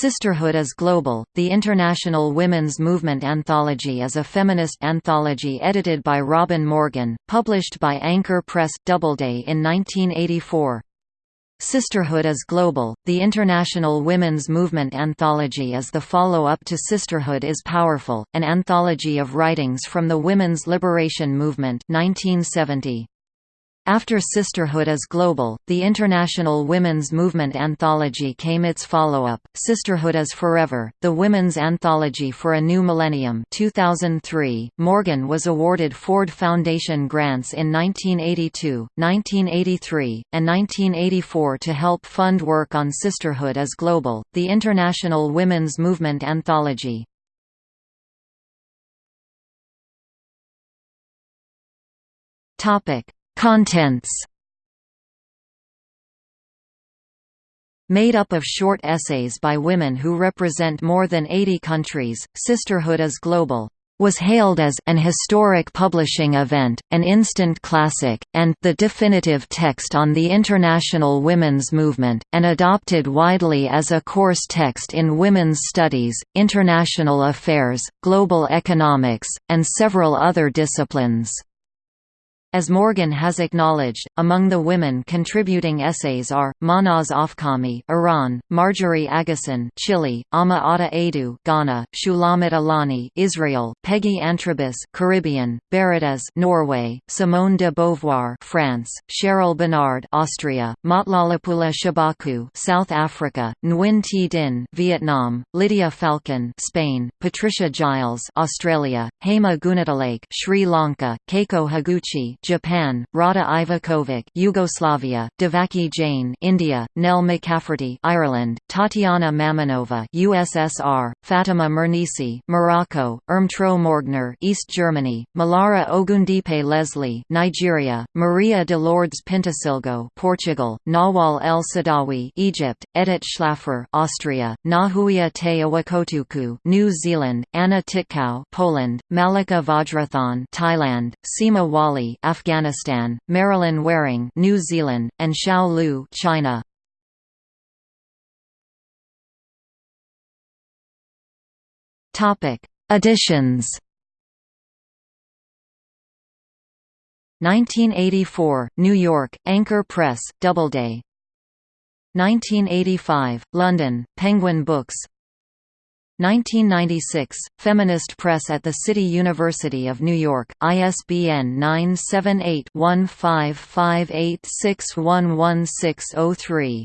Sisterhood is Global, the International Women's Movement Anthology is a feminist anthology edited by Robin Morgan, published by Anchor Press Doubleday in 1984. Sisterhood is Global, the International Women's Movement Anthology is the follow-up to Sisterhood is Powerful, an anthology of writings from the women's liberation movement 1970. After Sisterhood is Global, the International Women's Movement Anthology came its follow-up, Sisterhood is Forever, the Women's Anthology for a New Millennium 2003. Morgan was awarded Ford Foundation grants in 1982, 1983, and 1984 to help fund work on Sisterhood is Global, the International Women's Movement Anthology. Topic Contents Made up of short essays by women who represent more than 80 countries, Sisterhood is Global was hailed as an historic publishing event, an instant classic, and the definitive text on the international women's movement, and adopted widely as a course text in women's studies, international affairs, global economics, and several other disciplines. As Morgan has acknowledged, among the women contributing essays are Mahnaz Afkhami, Iran; Marjorie Agosin, Chile; Ama Ata Aidoo, Ghana; Shulamit Aloni, Israel; Peggy Antrobus, Caribbean; Berit Norway; Simone de Beauvoir, France; Cheryl Benard, Austria; Motlalepula Chabaku, South Africa; Nguyen Thi Dinh, Vietnam; Lidia Falcón, Spain; Patricia Giles, Australia; Hema Goonatilake, Sri Lanka; Keiko Higuchi, Japan, Rada Iveković, Yugoslavia, Devaki Jain, India, Nell McCafferty, Ireland, Tatiana Mamonova, USSR, Fatima Mernissi, Morocco, Irmtraud Morgner, East Germany, Molara Ogundipe Leslie, Nigeria, Maria de Lourdes Pintasilgo, Portugal, Nawal El Saadawi, Egypt, Edit Schlaffer, Austria, Ngahuia Te Awekotuku, New Zealand, Anna Titkow, Poland, Malica Vajrathon, Thailand, Sima Wali, Afghanistan, Marilyn Waring, New Zealand, and Xiao Lu, China. Topic: Editions. 1984, New York, Anchor Press, Doubleday. 1985, London, Penguin Books 1996, Feminist Press at the City University of New York, ISBN 978-1558611603